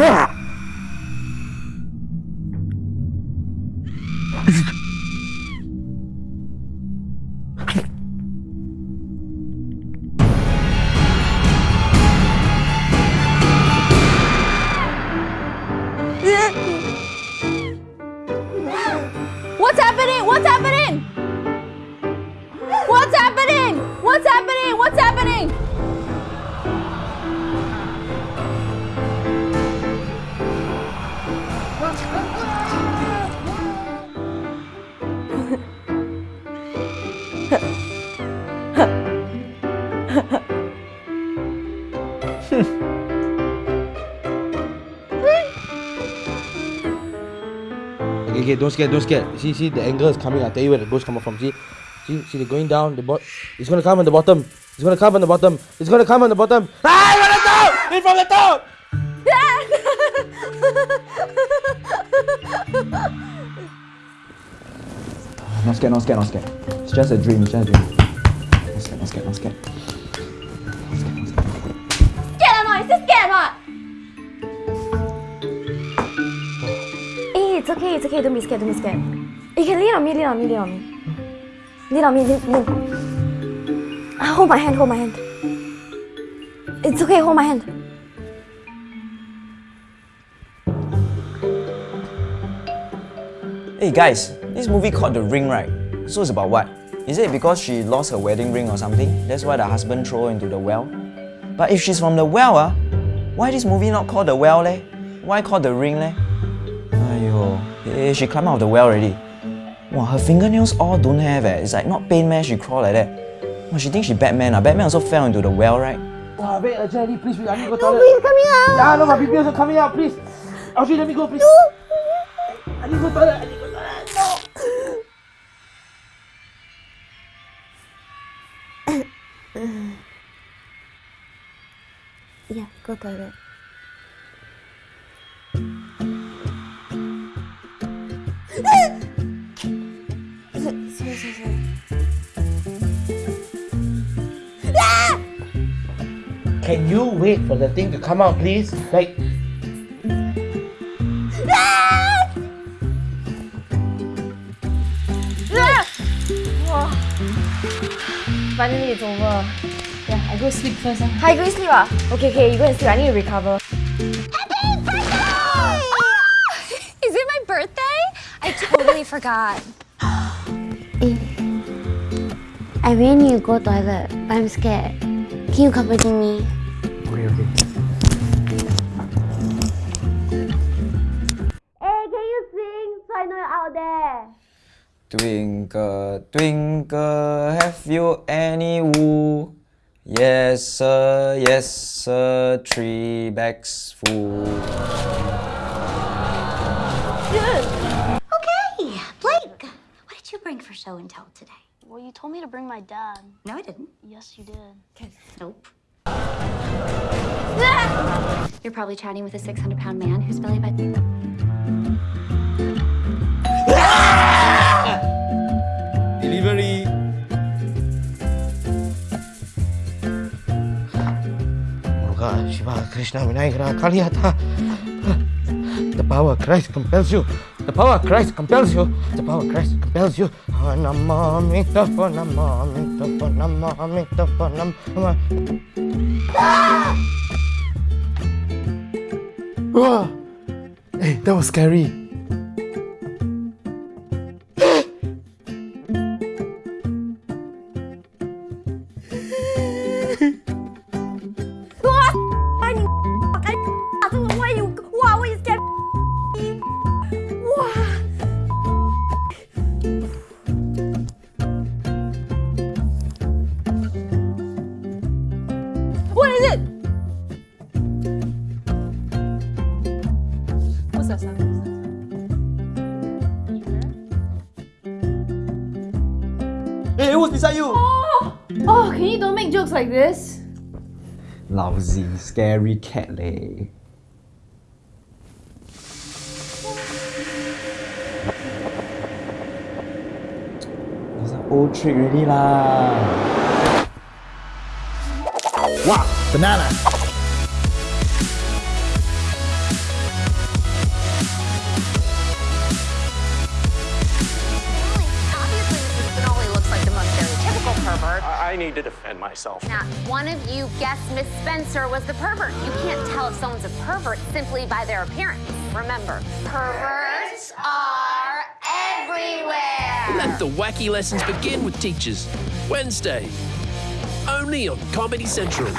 What's happening? What's happening? What's happening? What's happening? Okay, okay, don't scare, don't scare. See, see, the angle is coming. I'll tell you where the ghost come from. See, see, see, they're going down. The bot, it's gonna come on the bottom. It's gonna come on the bottom. It's gonna come on the bottom. Ah, from the top! In from the top! scared, not scared, not scared. It's just a dream, it's just a dream. Not scared, not scared, not scared. Scared or not? Is this scared or not? Eh, it's okay, it's okay. Don't be scared, don't be scared. You can lean on me, lean on me, lean on me. Lean on me, lean, lean. Ah, hold my hand, hold my hand. It's okay, hold my hand. Hey guys, this movie called The Ring, right? So it's about what? Is it because she lost her wedding ring or something? That's why the husband throw her into the well? But if she's from the well, ah, why this movie not called The Well leh? Why called The Ring leh? Aiyo, eh, she climbed out of the well already. Wow, her fingernails all don't have eh. It's like not pain man, she crawl like that. Wow, she thinks she Batman ah. Batman also fell into the well, right? Wow, wait, uh, Jenny, please, please, I need to go No, toilet. please, coming out. Yeah, no, my baby also coming out, please. Audrey, let me go, please. I need to go to toilet. I need to go Yeah, go toilet. sorry, sorry, sorry. Can you wait for the thing to come out, please? Like, Finally, it's over. Yeah, I go sleep first. Huh? Hi, go sleep ah. Okay, okay, you go and sleep. I need to recover. happy birthday Is it my birthday? I totally forgot. I really need to go to toilet, but I'm scared. Can you accompany me? okay, okay. Hey, can you sing so I know you're out there? Twinkle, twinkle, have you any wool? Yes, sir, yes, sir, three bags full. Okay, Blake, what did you bring for show and tell today? Well, you told me to bring my dad. No, I didn't. Yes, you did. Okay, nope. You're probably chatting with a 600 pound man who's belly button. Krishna Kaliyata. The power of Christ compels you. The power of Christ compels you. The power of Christ compels you. Namamita Wow! Ah! Ah! Hey, that was scary. Is it? What's that sound? Hey, who's beside you? Oh, oh, can you don't make jokes like this? Lousy, scary cat leh. It's an old trick already lah. Wow, Banana. I need to defend myself. Now, one of you guessed Miss Spencer was the pervert. You can't tell if someone's a pervert simply by their appearance. Remember, perverts are everywhere. Let the wacky lessons begin with teachers. Wednesday, only on Comedy Central.